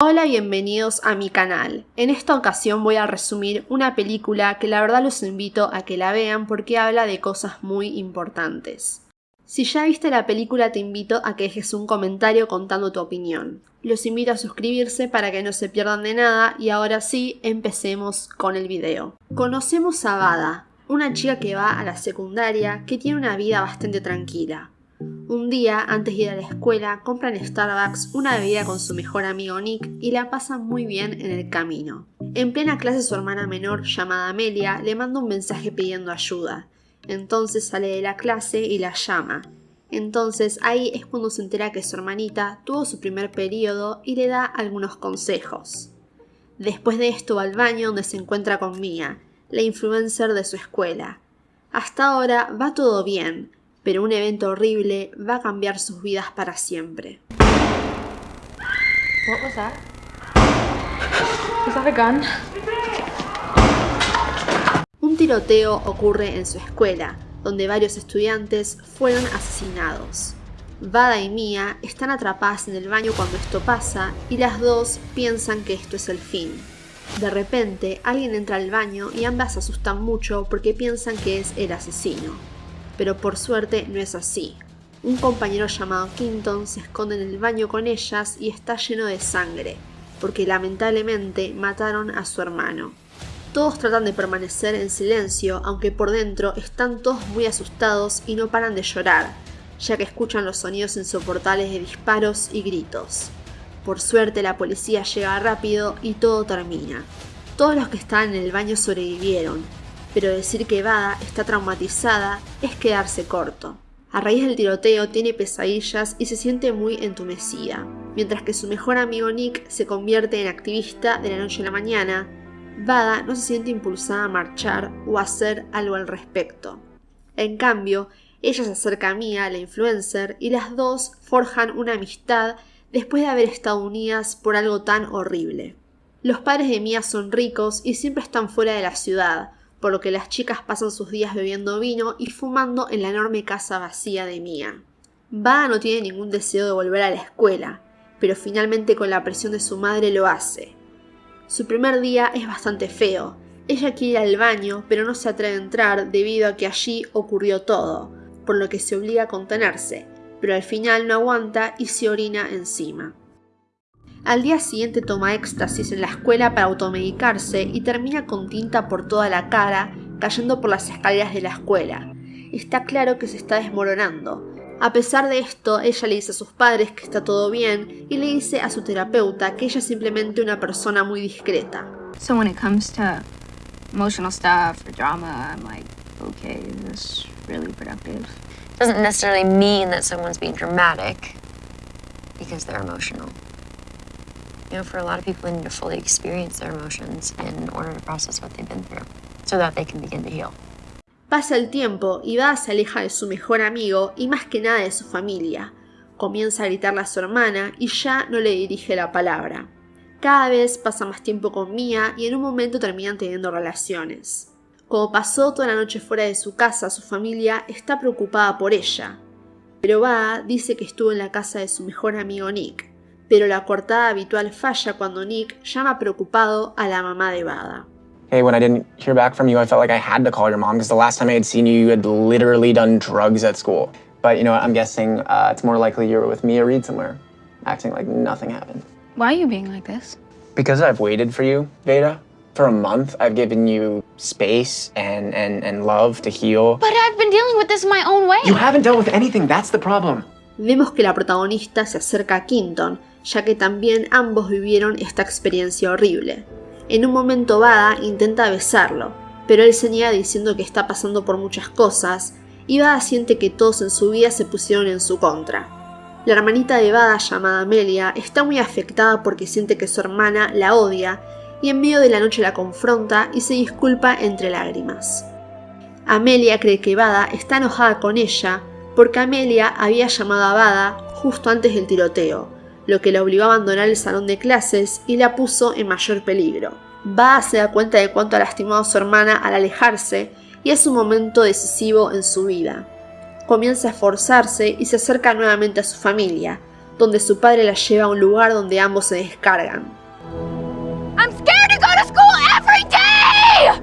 Hola, bienvenidos a mi canal. En esta ocasión voy a resumir una película que la verdad los invito a que la vean porque habla de cosas muy importantes. Si ya viste la película te invito a que dejes un comentario contando tu opinión. Los invito a suscribirse para que no se pierdan de nada y ahora sí, empecemos con el video. Conocemos a Bada, una chica que va a la secundaria que tiene una vida bastante tranquila. Un día, antes de ir a la escuela, compran en Starbucks una bebida con su mejor amigo Nick y la pasan muy bien en el camino. En plena clase su hermana menor, llamada Amelia, le manda un mensaje pidiendo ayuda. Entonces sale de la clase y la llama. Entonces ahí es cuando se entera que su hermanita tuvo su primer periodo y le da algunos consejos. Después de esto va al baño donde se encuentra con Mia, la influencer de su escuela. Hasta ahora va todo bien, pero un evento horrible va a cambiar sus vidas para siempre. What was that? Was that a gun? Un tiroteo ocurre en su escuela, donde varios estudiantes fueron asesinados. Vada y Mia están atrapadas en el baño cuando esto pasa y las dos piensan que esto es el fin. De repente, alguien entra al baño y ambas se asustan mucho porque piensan que es el asesino pero por suerte no es así. Un compañero llamado Quinton se esconde en el baño con ellas y está lleno de sangre, porque lamentablemente mataron a su hermano. Todos tratan de permanecer en silencio, aunque por dentro están todos muy asustados y no paran de llorar, ya que escuchan los sonidos insoportables de disparos y gritos. Por suerte la policía llega rápido y todo termina. Todos los que estaban en el baño sobrevivieron, pero decir que Bada está traumatizada es quedarse corto. A raíz del tiroteo tiene pesadillas y se siente muy entumecida. Mientras que su mejor amigo Nick se convierte en activista de la noche a la mañana, Bada no se siente impulsada a marchar o a hacer algo al respecto. En cambio, ella se acerca a Mia, la influencer, y las dos forjan una amistad después de haber estado unidas por algo tan horrible. Los padres de Mia son ricos y siempre están fuera de la ciudad, por lo que las chicas pasan sus días bebiendo vino y fumando en la enorme casa vacía de Mia. Bada no tiene ningún deseo de volver a la escuela, pero finalmente con la presión de su madre lo hace. Su primer día es bastante feo. Ella quiere ir al baño, pero no se atreve a entrar debido a que allí ocurrió todo, por lo que se obliga a contenerse, pero al final no aguanta y se orina encima. Al día siguiente toma éxtasis en la escuela para automedicarse y termina con tinta por toda la cara, cayendo por las escaleras de la escuela. Está claro que se está desmoronando. A pesar de esto, ella le dice a sus padres que está todo bien y le dice a su terapeuta que ella es simplemente una persona muy discreta. So when it comes to emotional stuff or drama, I'm like, okay, is really productive? Doesn't necessarily mean that someone's being dramatic because they're emotional. You know, for a lot of people, they need to fully experience their emotions in order to process what they've been through so that they can begin to heal. Pasa el tiempo y va se aleja de su mejor amigo y más que nada de su familia. Comienza a gritarle a su hermana y ya no le dirige la palabra. Cada vez pasa más tiempo con Mia y en un momento terminan teniendo relaciones. Como pasó toda la noche fuera de su casa, su familia está preocupada por ella. Pero Va dice que estuvo en la casa de su mejor amigo Nick, pero la cortada habitual falla cuando Nick llama preocupado a la mamá de Bada. Hey, when I didn't hear back from you, I felt like I had to call your mom because the last time I had seen you, you had literally done drugs at school. But you know what? I'm guessing uh, it's more likely you were with Mia Reed somewhere, acting like nothing happened. Why are you being like this? Because I've waited for you, Veda. For a month, I've given you space and, and, and love to heal. But I've been dealing with this my own way. You haven't dealt with anything, that's the problem. Vemos que la protagonista se acerca a Quinton, ya que también ambos vivieron esta experiencia horrible. En un momento Bada intenta besarlo, pero él se niega diciendo que está pasando por muchas cosas, y Bada siente que todos en su vida se pusieron en su contra. La hermanita de Bada, llamada Amelia, está muy afectada porque siente que su hermana la odia, y en medio de la noche la confronta y se disculpa entre lágrimas. Amelia cree que Bada está enojada con ella porque Amelia había llamado a Bada justo antes del tiroteo, lo que la obligó a abandonar el salón de clases y la puso en mayor peligro. Va se da cuenta de cuánto ha lastimado a su hermana al alejarse y es un momento decisivo en su vida. Comienza a esforzarse y se acerca nuevamente a su familia, donde su padre la lleva a un lugar donde ambos se descargan. I'm scared to go to school every day!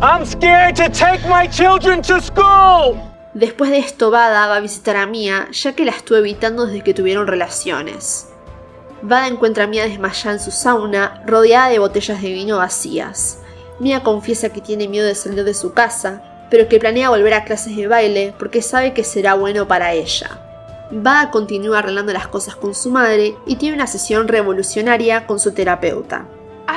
I'm scared to take my children to school! Después de esto, Bada va a visitar a Mia, ya que la estuvo evitando desde que tuvieron relaciones. Bada encuentra a Mia desmayada en su sauna, rodeada de botellas de vino vacías. Mia confiesa que tiene miedo de salir de su casa, pero que planea volver a clases de baile porque sabe que será bueno para ella. Bada continúa arreglando las cosas con su madre y tiene una sesión revolucionaria con su terapeuta.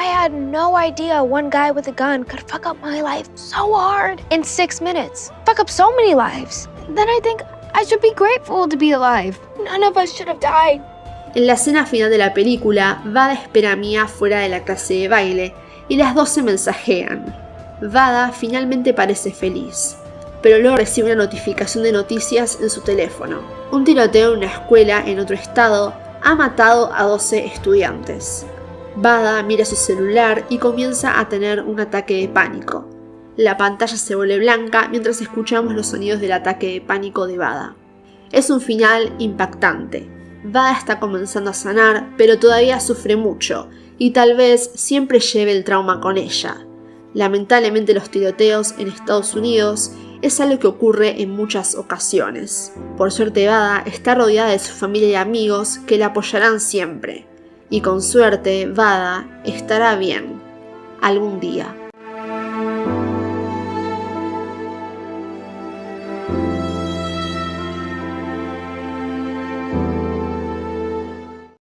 I had no idea one guy with a gun could fuck up my life so hard in six minutes. Fuck up so many lives. Then I think I should be grateful to be alive. None of us should have died. En la escena final de la película, Vada espera a Mia fuera de la clase de baile y las dos se mensajean. Vada finalmente parece feliz, pero luego recibe una notificación de noticias en su teléfono. Un tiroteo en una escuela en otro estado ha matado a 12 estudiantes. Bada mira su celular y comienza a tener un ataque de pánico. La pantalla se vuelve blanca mientras escuchamos los sonidos del ataque de pánico de Bada. Es un final impactante. Bada está comenzando a sanar, pero todavía sufre mucho y tal vez siempre lleve el trauma con ella. Lamentablemente los tiroteos en Estados Unidos es algo que ocurre en muchas ocasiones. Por suerte Bada está rodeada de su familia y amigos que la apoyarán siempre y con suerte Vada estará bien algún día.